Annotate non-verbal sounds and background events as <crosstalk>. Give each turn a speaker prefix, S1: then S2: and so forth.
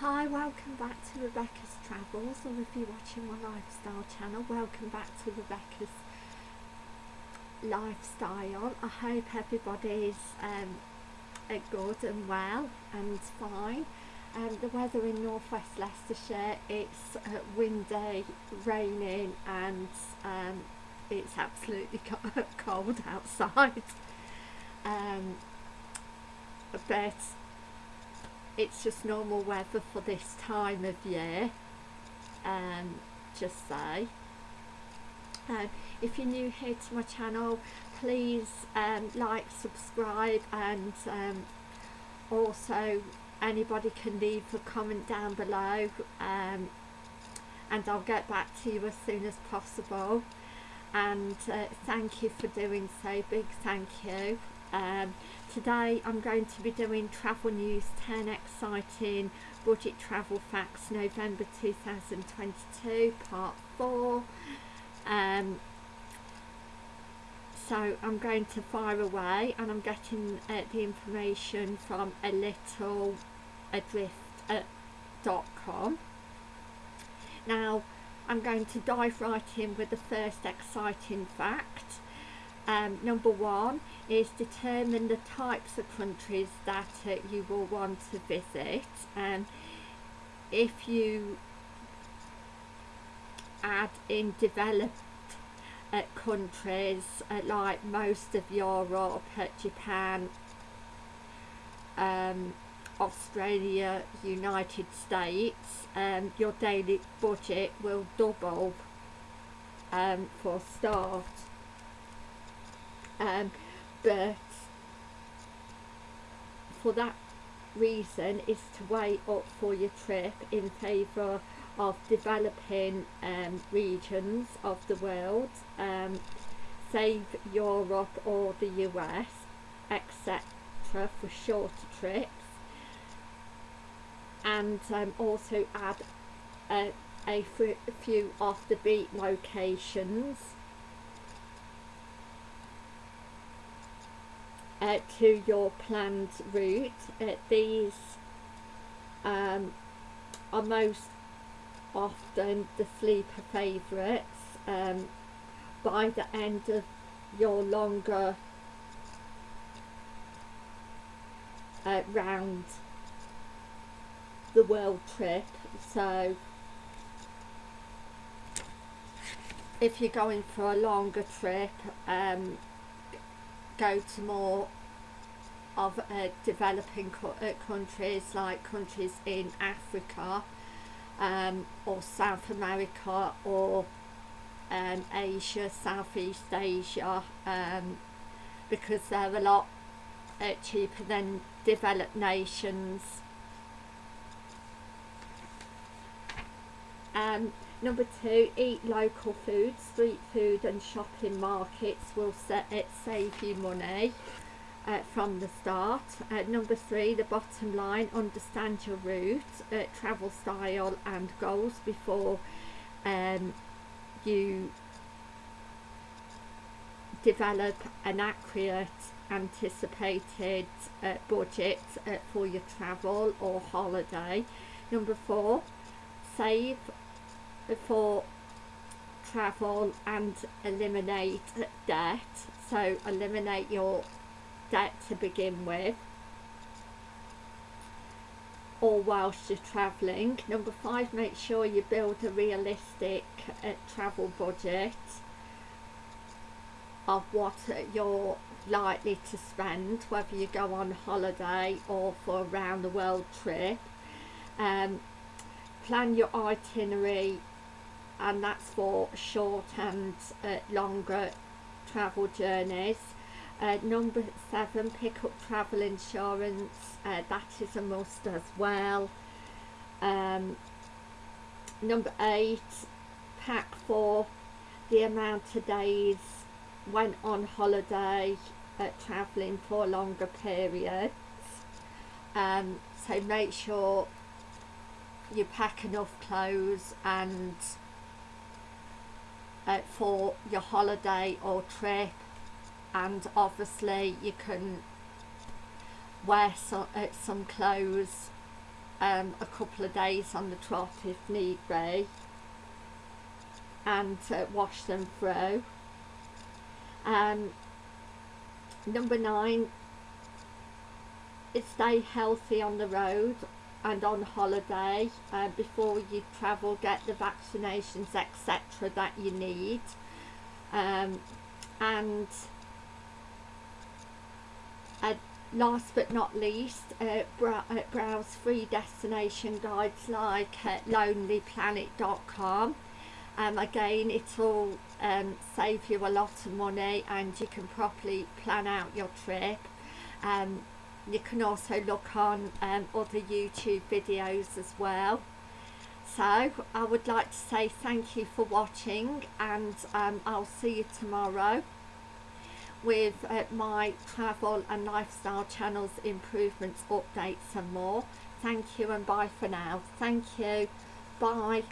S1: Hi, welcome back to Rebecca's Travels, or if you're watching my lifestyle channel, welcome back to Rebecca's Lifestyle. I hope everybody's um, good and well and fine. Um, the weather in northwest Leicestershire, it's uh, windy, raining and um, it's absolutely <laughs> cold outside. Um, but it's just normal weather for this time of year um, just say. Um, if you're new here to my channel please um, like subscribe and um, also anybody can leave a comment down below um, and I'll get back to you as soon as possible. And uh, thank you for doing so. Big thank you um, today I'm going to be doing travel news 10 exciting budget travel facts November 2022 part 4 um, so I'm going to fire away and I'm getting uh, the information from a little adrift.com now I'm going to dive right in with the first exciting fact um, number one is determine the types of countries that uh, you will want to visit. And if you add in developed uh, countries uh, like most of Europe, uh, Japan, um, Australia, United States, um, your daily budget will double um, for start um, but for that reason is to weigh up for your trip in favour of developing um, regions of the world. Um, save Europe or the US etc for shorter trips. And um, also add a, a few off the beat locations uh, to your planned route. Uh, these um, are most often the sleeper favourites um, by the end of your longer uh, round the world trip so if you're going for a longer trip um, go to more of uh, developing co uh, countries like countries in Africa um, or South America or um, Asia, Southeast Asia um, because they're a lot uh, cheaper than developed nations. Um, Number two, eat local food. Street food and shopping markets will set it save you money uh, from the start. Uh, number three, the bottom line, understand your route, uh, travel style and goals before um, you develop an accurate anticipated uh, budget uh, for your travel or holiday. Number four, save for travel and eliminate debt. So eliminate your debt to begin with. Or whilst you're travelling. Number five make sure you build a realistic uh, travel budget of what you're likely to spend whether you go on holiday or for a round the world trip. Um, plan your itinerary and that's for short and uh, longer travel journeys. Uh, number seven, pick up travel insurance. Uh, that is a must as well. Um, number eight, pack for the amount of days went on holiday uh, travelling for longer periods. Um, so make sure you pack enough clothes and uh, for your holiday or trip and obviously you can wear some, uh, some clothes um, a couple of days on the trot if need be and uh, wash them through. Um, number nine, is stay healthy on the road and on holiday uh, before you travel get the vaccinations etc that you need. Um, and uh, last but not least uh, uh, browse free destination guides like at lonelyplanet.com um, again it'll um, save you a lot of money and you can properly plan out your trip. Um, you can also look on um, other YouTube videos as well. So I would like to say thank you for watching and um, I'll see you tomorrow with uh, my travel and lifestyle channels improvements updates and more. Thank you and bye for now. Thank you. Bye